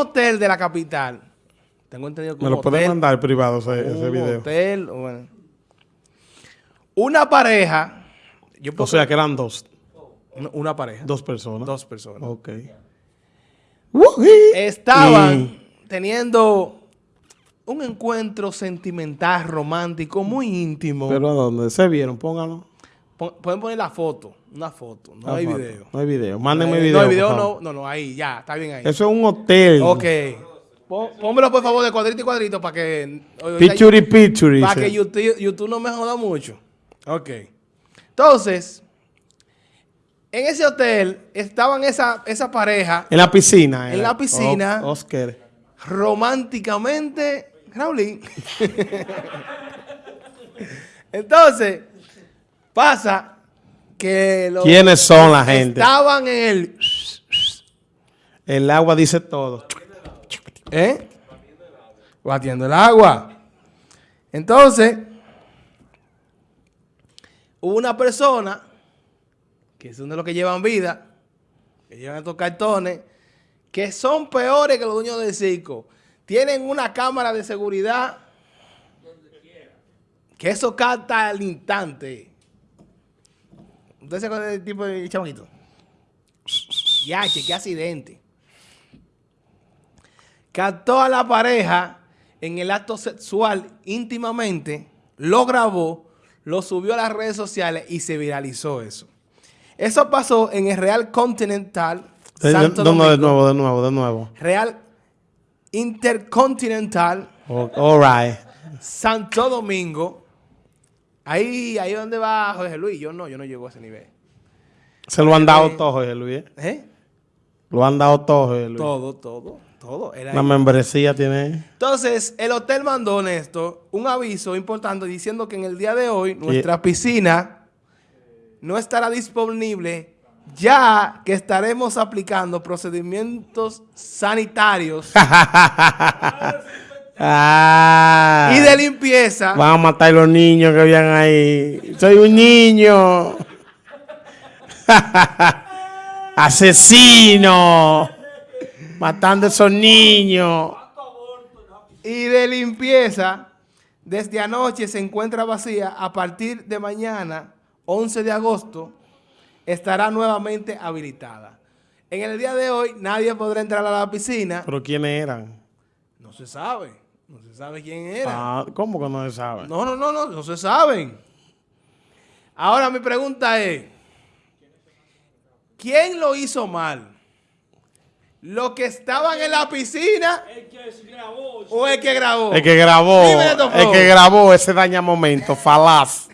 hotel de la capital. Tengo entendido que Me un lo pueden hotel- mandar privado ese, video. hotel, bueno. Una pareja. Yo O sea que eran dos. una, una pareja. Dos personas. Dos personas. Ok. Estaban teniendo un encuentro sentimental, romántico, muy íntimo. ¿Pero a dónde? ¿Se vieron? Pónganlo. Pueden poner la foto. Una foto. No hay foto. video. No hay video. Mándenme Eh, video. No hay video, no, no, no, ahí, ya, está bien ahí. Eso es un hotel. Ok. Pónmelo por favor de cuadrito y cuadrito para que. Picture picture. Para que. YouTube, YouTube no me joda mucho. Ok. Entonces, en ese hotel estaban esa, esa pareja En la piscina. En la piscina. O- Oscar. románticamente. Raulín. Entonces, pasa que los ¿Quiénes son la gente? estaban en el. El agua dice todo. ¿Eh? Batiendo el agua. Entonces, hubo una persona, que son de los que llevan vida, que llevan estos cartones, que son peores que los dueños del circo. Tienen una cámara de seguridad que eso capta al instante. ¿Usted se acuerda del tipo de chamaquito? Ya, qué accidente captó a la pareja en el acto sexual íntimamente, lo grabó, lo subió a las redes sociales y se viralizó eso. Eso pasó en el Real Continental Eh, Santo no, no, de Domingo. nuevo, de nuevo, de nuevo. Real Intercontinental O- All right. Santo Domingo. Ahí, ahí donde va Jorge Luis. Yo no, yo no llego a ese nivel. Se lo han dado todo, Jorge Luis. ¿eh? ¿Eh? Lo han dado todo, Jorge Luis. Todo, todo, todo. Era La ahí. membresía tiene. Entonces, el hotel mandó, Néstor, un aviso importante diciendo que en el día de hoy nuestra piscina no estará disponible ya que estaremos aplicando procedimientos sanitarios Ah. y de limpieza Van a matar los niños que habían ahí. Soy un niño. Asesino. Matando a esos niños. y de limpieza desde anoche se encuentra vacía. A partir de mañana, 11 de agosto, estará nuevamente habilitada. En el día de hoy nadie podrá entrar a la piscina. ¿Pero quiénes eran? No se sabe. No se sabe quién era. Ah, ¿Cómo que no se sabe? No, no, no, no, no se saben. Ahora mi pregunta es, ¿quién lo hizo mal? ¿Los que estaban en la piscina o el que grabó? El que grabó, Dime, Neto Flow. el que grabó ese daña momento, falaz.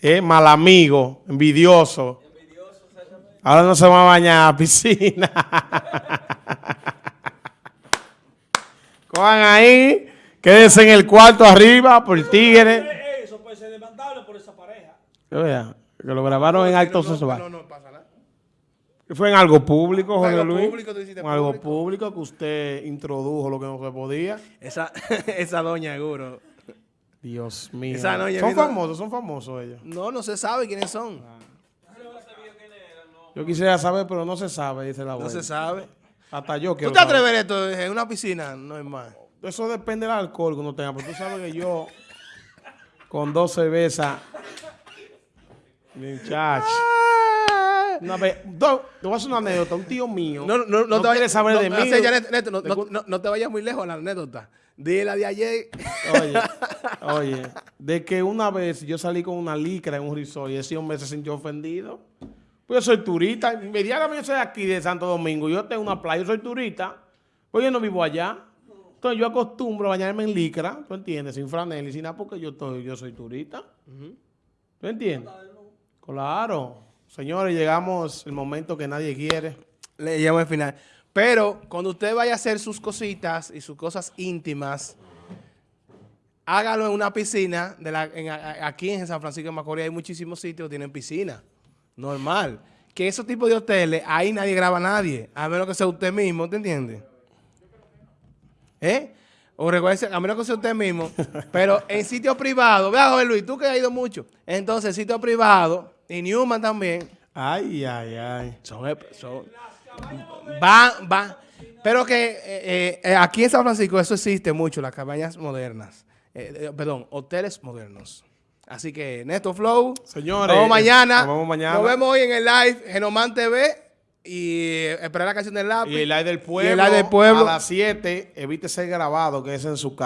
Eh, mal amigo, envidioso. Ahora no se va a bañar a la piscina. Cojan ahí, quédense en el cuarto arriba por tigre. Eso puede ser demandable por esa pareja. Que vea, que lo grabaron en acto No, no, sexual. No, no pasa nada. Fue en algo público, Jorge algo Luis. público, algo público. que usted introdujo lo que no se podía. Esa, esa doña seguro. Dios mío. Esa son vino- famosos, son famosos ellos. No, no se sabe quiénes son. Yo quisiera saber, pero no se sabe, dice la No abuela. se sabe. Hasta yo ¿Tú quiero te saber. atreves a esto en una piscina? No es más. Eso depende del alcohol que uno tenga, pero tú sabes que yo con dos cervezas, muchacho. Una vez, do- te voy a hacer una anécdota. Un tío mío No, no, no, no te vayas saber no, de mí. ya, Neto, no, no- no- no te vayas muy lejos a la anécdota. Dile la de ayer. Oye, oye, de que una vez yo salí con una licra en un resort y ese hombre se sintió ofendido. Pues yo soy turista, inmediatamente yo soy aquí de Santo Domingo, yo tengo una playa, yo soy turista, pues yo no vivo allá. Entonces yo acostumbro a bañarme en licra, ¿tú entiendes? Sin franela y sin nada porque yo, estoy, yo soy turista. ¿Tú entiendes? Claro. Señores, llegamos el momento que nadie quiere. Le llamo al final. Pero cuando usted vaya a hacer sus cositas y sus cosas íntimas, hágalo en una piscina. De la, en- aquí en San Francisco de Macorís hay muchísimos sitios que tienen piscina. Normal. Que esos tipos de hoteles, ahí nadie graba a nadie. A menos que sea usted mismo, ¿te entiende? ¿Eh? O a menos que sea usted mismo. Pero en sitio privado, vea, Jorge Luis, tú que has ido mucho. Entonces, en sitio privado, y Newman también, Ay, ay, ay. son, son van, van, Pero que eh, eh, eh, aquí en San Francisco eso existe mucho, las cabañas modernas. Eh, eh, perdón, hoteles modernos. Así que Neto Flow. Señores, Nos vemos mañana. nos vemos mañana. Nos vemos hoy en el live Genoman TV. Y esperar la canción del lápiz. Y el live del pueblo, Y el live del pueblo. a las 7, evite ser grabado, que es en su casa.